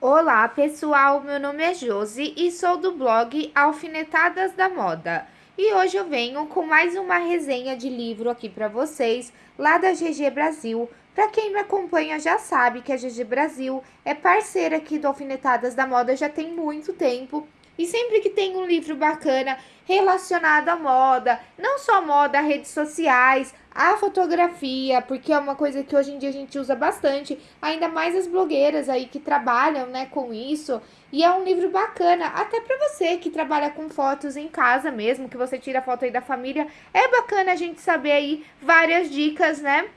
Olá pessoal, meu nome é Josi e sou do blog Alfinetadas da Moda. E hoje eu venho com mais uma resenha de livro aqui para vocês, lá da GG Brasil. Para quem me acompanha já sabe que a GG Brasil é parceira aqui do Alfinetadas da Moda já tem muito tempo. E sempre que tem um livro bacana relacionado à moda, não só moda, redes sociais, a fotografia, porque é uma coisa que hoje em dia a gente usa bastante, ainda mais as blogueiras aí que trabalham, né, com isso. E é um livro bacana, até para você que trabalha com fotos em casa mesmo, que você tira foto aí da família, é bacana a gente saber aí várias dicas, né?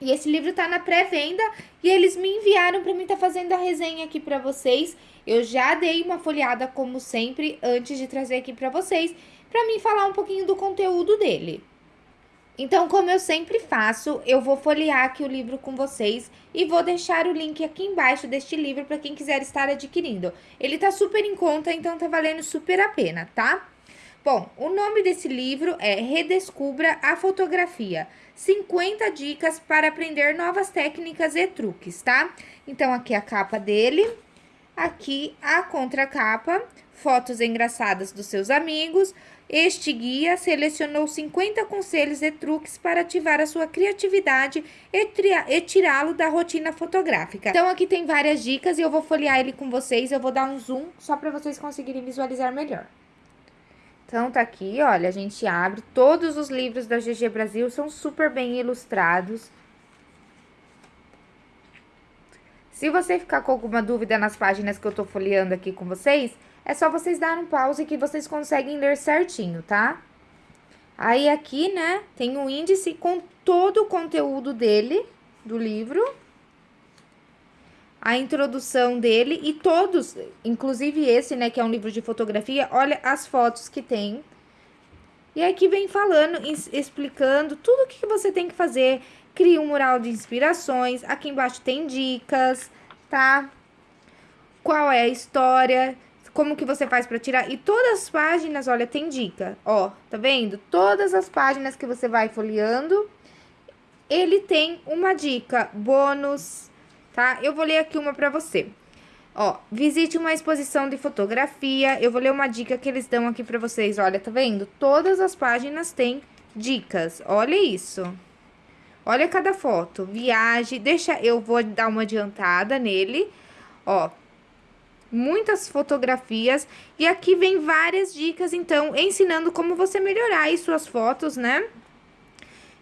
E esse livro tá na pré-venda e eles me enviaram para mim estar tá fazendo a resenha aqui para vocês. Eu já dei uma folheada como sempre antes de trazer aqui para vocês, para mim falar um pouquinho do conteúdo dele. Então, como eu sempre faço, eu vou folhear aqui o livro com vocês e vou deixar o link aqui embaixo deste livro para quem quiser estar adquirindo. Ele tá super em conta, então tá valendo super a pena, tá? Bom, o nome desse livro é Redescubra a Fotografia. 50 dicas para aprender novas técnicas e truques, tá? Então, aqui a capa dele, aqui a contracapa, fotos engraçadas dos seus amigos, este guia selecionou 50 conselhos e truques para ativar a sua criatividade e, e tirá-lo da rotina fotográfica. Então, aqui tem várias dicas e eu vou folhear ele com vocês. Eu vou dar um zoom só para vocês conseguirem visualizar melhor. Então, tá aqui, olha, a gente abre. Todos os livros da GG Brasil são super bem ilustrados. Se você ficar com alguma dúvida nas páginas que eu tô folheando aqui com vocês, é só vocês darem um pause que vocês conseguem ler certinho, tá? Aí aqui, né, tem um índice com todo o conteúdo dele, do livro. A introdução dele e todos, inclusive esse, né, que é um livro de fotografia, olha as fotos que tem. E aqui vem falando, explicando tudo o que você tem que fazer. Cria um mural de inspirações, aqui embaixo tem dicas, tá? Qual é a história como que você faz para tirar. E todas as páginas, olha, tem dica, ó, tá vendo? Todas as páginas que você vai folheando, ele tem uma dica, bônus, tá? Eu vou ler aqui uma para você. Ó, visite uma exposição de fotografia. Eu vou ler uma dica que eles dão aqui para vocês. Olha, tá vendo? Todas as páginas têm dicas. Olha isso. Olha cada foto. Viagem. Deixa, eu vou dar uma adiantada nele. Ó, muitas fotografias e aqui vem várias dicas, então, ensinando como você melhorar aí suas fotos, né?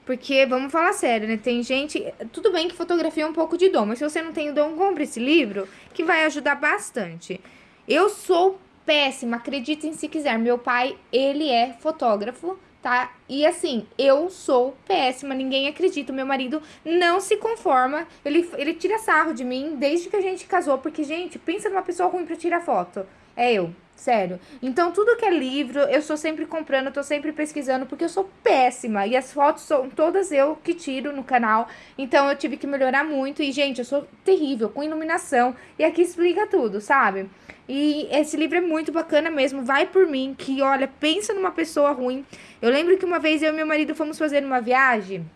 Porque, vamos falar sério, né? Tem gente... Tudo bem que fotografia é um pouco de dom, mas se você não tem dom, compre esse livro, que vai ajudar bastante. Eu sou péssima, acreditem se quiser. Meu pai, ele é fotógrafo, tá? E assim, eu sou péssima, ninguém acredita. Meu marido não se conforma, ele, ele tira sarro de mim desde que a gente casou, porque, gente, pensa numa pessoa ruim pra tirar foto. É eu, sério. Então, tudo que é livro, eu sou sempre comprando, tô sempre pesquisando, porque eu sou péssima. E as fotos são todas eu que tiro no canal. Então, eu tive que melhorar muito. E, gente, eu sou terrível com iluminação. E aqui explica tudo, sabe? E esse livro é muito bacana mesmo, vai por mim, que olha, pensa numa pessoa ruim. Eu lembro que uma vez eu e meu marido fomos fazer uma viagem,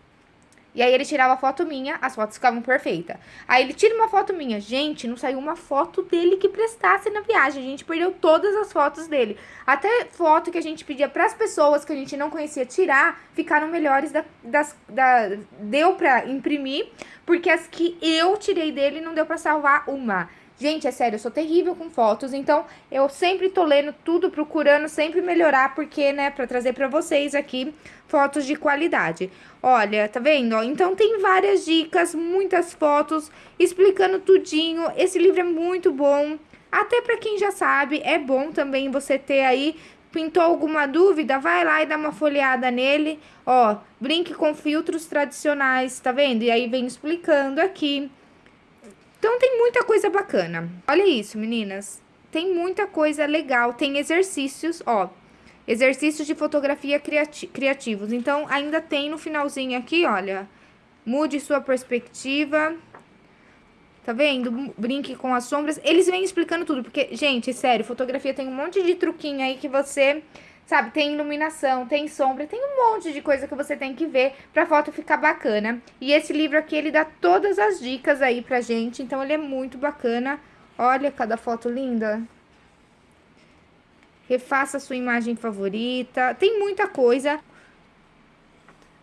e aí ele tirava foto minha, as fotos ficavam perfeitas. Aí ele tira uma foto minha. Gente, não saiu uma foto dele que prestasse na viagem. A gente perdeu todas as fotos dele. Até foto que a gente pedia para as pessoas que a gente não conhecia tirar, ficaram melhores da, das, da, deu pra imprimir, porque as que eu tirei dele não deu pra salvar uma. Gente, é sério, eu sou terrível com fotos, então eu sempre tô lendo tudo, procurando sempre melhorar, porque, né, pra trazer pra vocês aqui fotos de qualidade. Olha, tá vendo? Então tem várias dicas, muitas fotos, explicando tudinho. Esse livro é muito bom, até pra quem já sabe, é bom também você ter aí Pintou alguma dúvida? Vai lá e dá uma folheada nele. Ó, brinque com filtros tradicionais, tá vendo? E aí vem explicando aqui. Então, tem muita coisa bacana. Olha isso, meninas. Tem muita coisa legal. Tem exercícios, ó. Exercícios de fotografia criati criativos. Então, ainda tem no finalzinho aqui, olha. Mude sua perspectiva. Tá vendo? Brinque com as sombras. Eles vêm explicando tudo, porque, gente, sério, fotografia tem um monte de truquinho aí que você Sabe, tem iluminação, tem sombra, tem um monte de coisa que você tem que ver pra foto ficar bacana. E esse livro aqui, ele dá todas as dicas aí pra gente, então ele é muito bacana. Olha cada foto linda. Refaça sua imagem favorita. Tem muita coisa.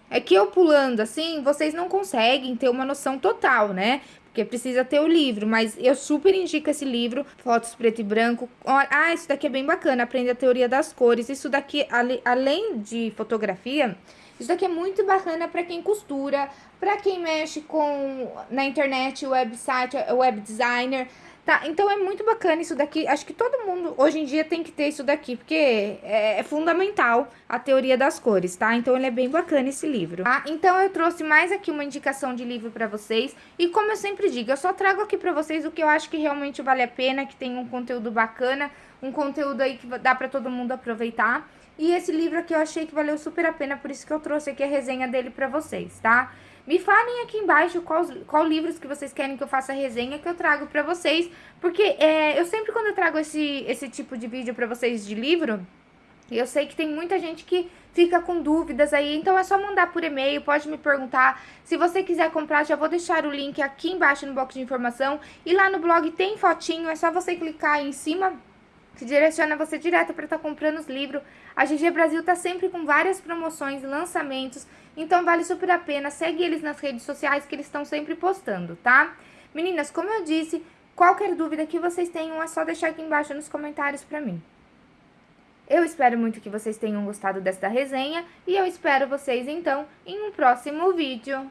É que eu pulando assim, vocês não conseguem ter uma noção total, né? Porque precisa ter o livro, mas eu super indico esse livro, Fotos Preto e Branco. Ah, isso daqui é bem bacana, aprende a teoria das cores. Isso daqui, além de fotografia, isso daqui é muito bacana para quem costura, para quem mexe com na internet, website, web designer. Tá, então é muito bacana isso daqui. Acho que todo mundo hoje em dia tem que ter isso daqui, porque é, é, fundamental a teoria das cores, tá? Então ele é bem bacana esse livro, tá? Então eu trouxe mais aqui uma indicação de livro pra vocês. E como eu sempre digo, eu só trago aqui pra vocês o que eu acho que realmente vale a pena, que tem um conteúdo bacana, um conteúdo aí que dá pra todo mundo aproveitar. E esse livro aqui eu achei que valeu super a pena, por isso que eu trouxe aqui a resenha dele pra vocês, tá? Me falem aqui embaixo qual, qual livros que vocês querem que eu faça resenha que eu trago pra vocês. Porque é, eu sempre quando eu trago esse, esse tipo de vídeo pra vocês de livro, eu sei que tem muita gente que fica com dúvidas aí, então é só mandar por e-mail, pode me perguntar. Se você quiser comprar, já vou deixar o link aqui embaixo no box de informação. E lá no blog tem fotinho, é só você clicar aí em cima que direciona você direto para estar tá comprando os livros. A GG Brasil tá sempre com várias promoções, lançamentos, então vale super a pena. Segue eles nas redes sociais que eles estão sempre postando, tá? Meninas, como eu disse, qualquer dúvida que vocês tenham é só deixar aqui embaixo nos comentários para mim. Eu espero muito que vocês tenham gostado desta resenha e eu espero vocês então em um próximo vídeo.